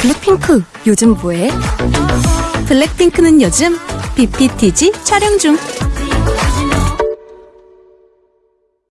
블랙핑크 요즘 뭐해? 블랙핑크는 요즘 BPTG 촬영 중.